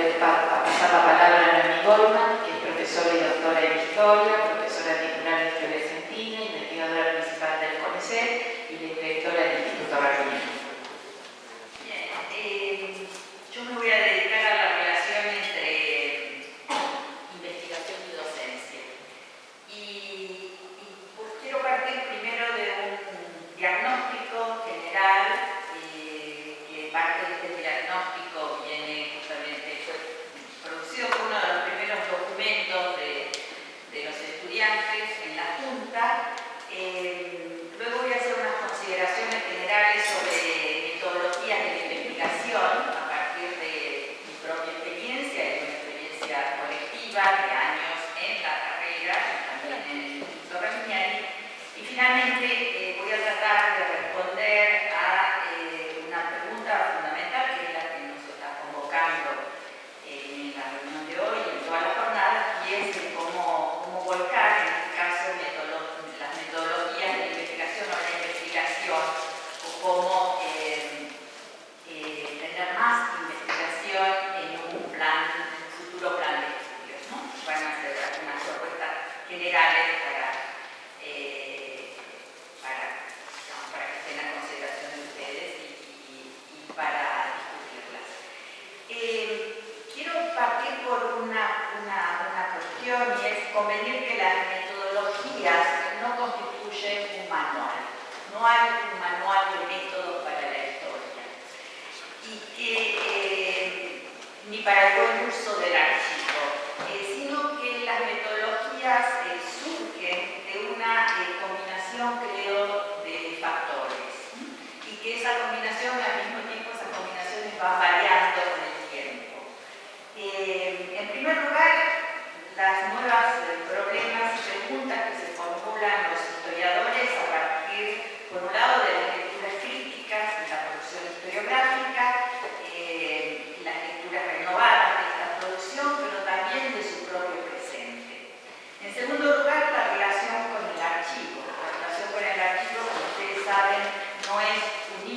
del Papa, pasaba palabra a Nami Goldman, que es profesora y doctora en Historia, はここも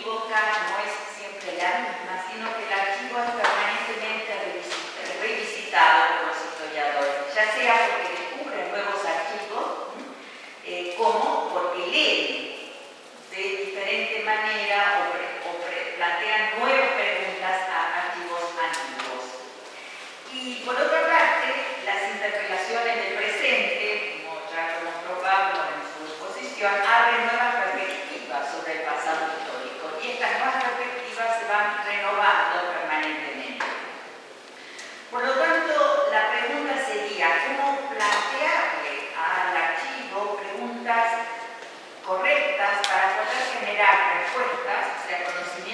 inequívoca, no es siempre la misma. respuestas, o.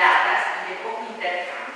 acumuladas de poco intercambio.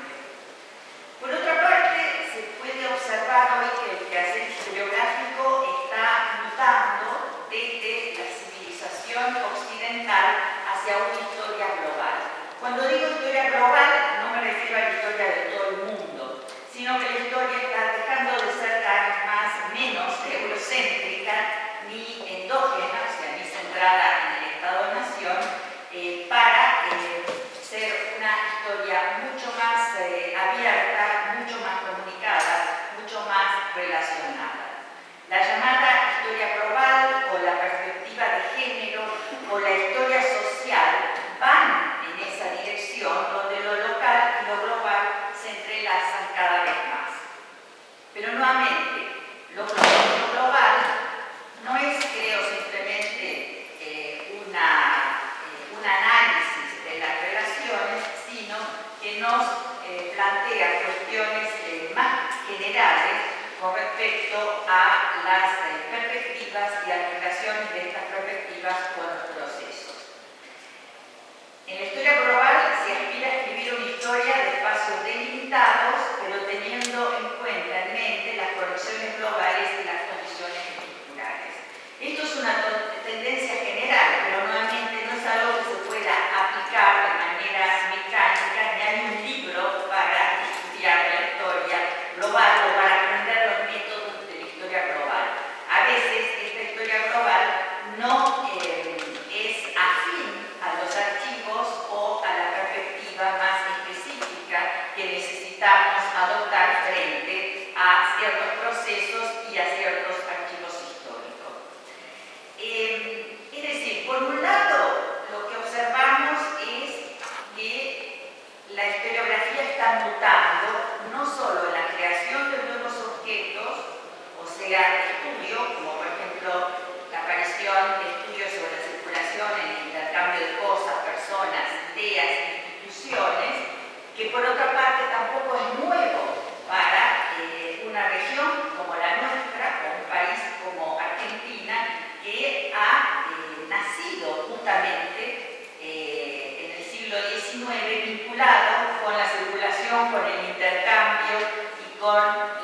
con el intercambio y con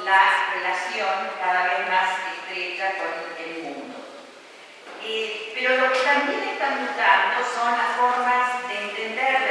la relación cada vez más estrecha con el mundo. Eh, pero lo que también están mutando son las formas de entender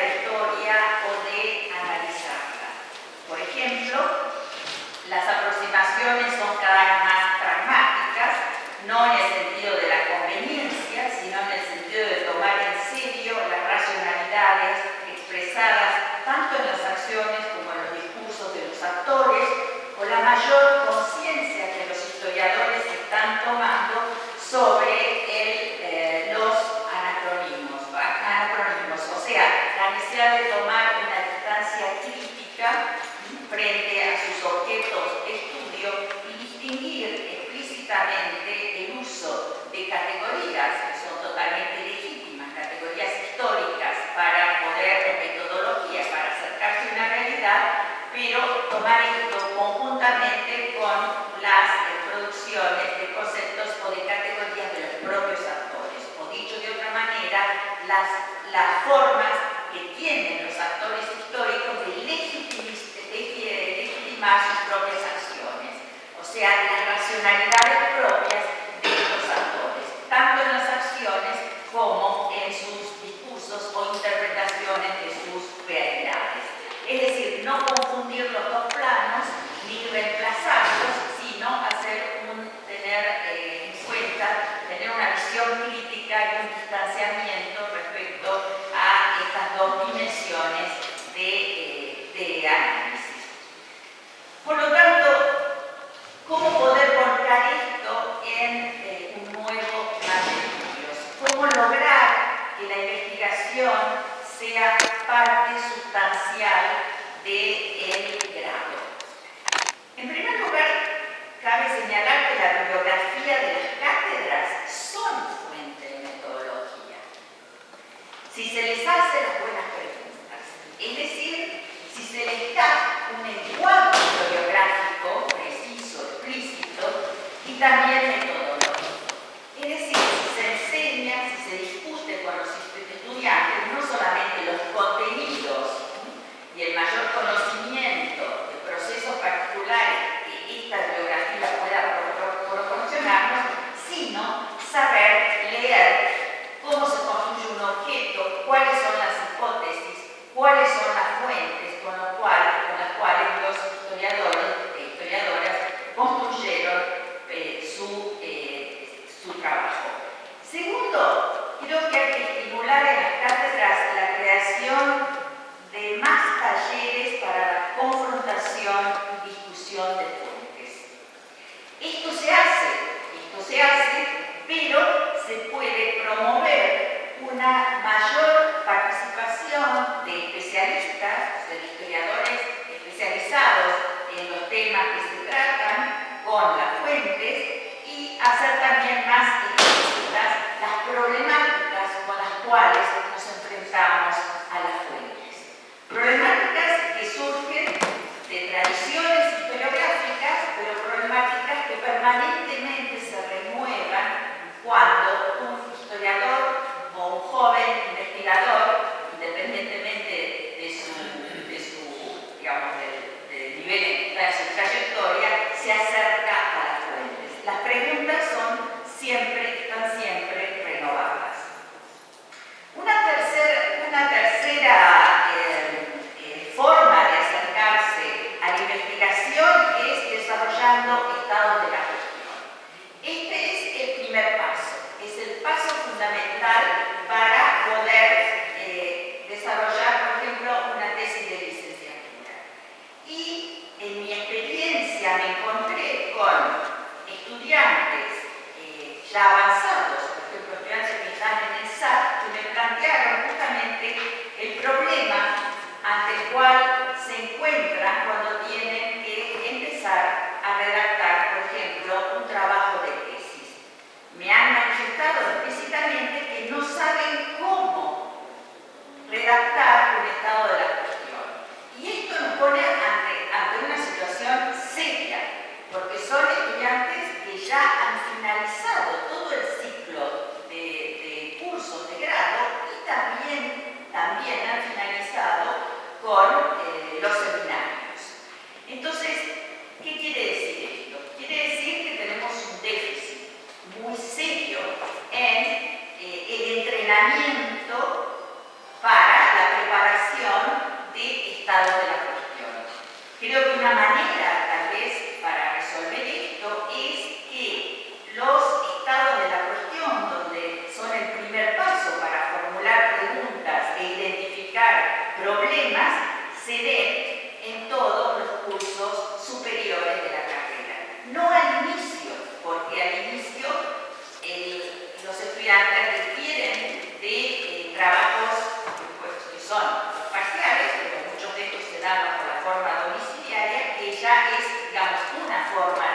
Obrigada por cómo lograr que la investigación sea parte sustancial del grado. En primer lugar, cabe señalar que la bibliografía de las cátedras son fuente de metodología. Si se les hace las buenas preguntas, es decir, si se les da un encuadro bibliográfico preciso, explícito, y también entrenamiento forma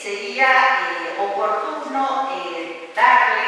sería eh, oportuno eh, darle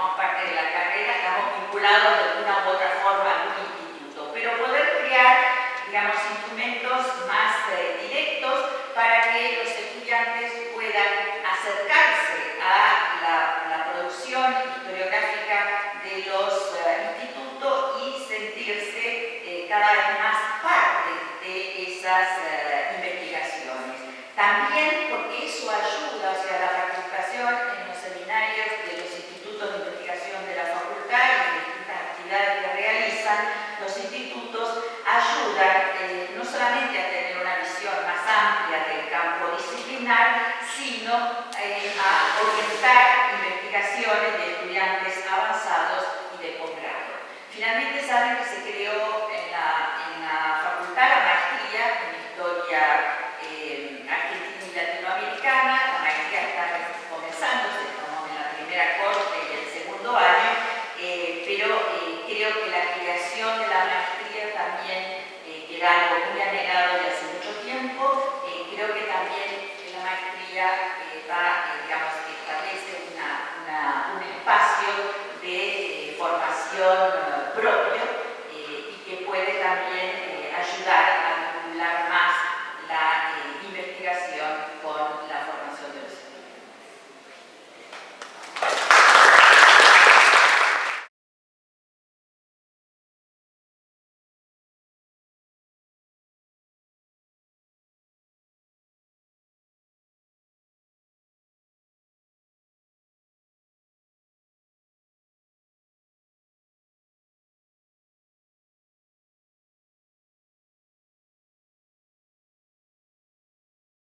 uma parte sino eh, a orientar investigaciones formación eh, propia.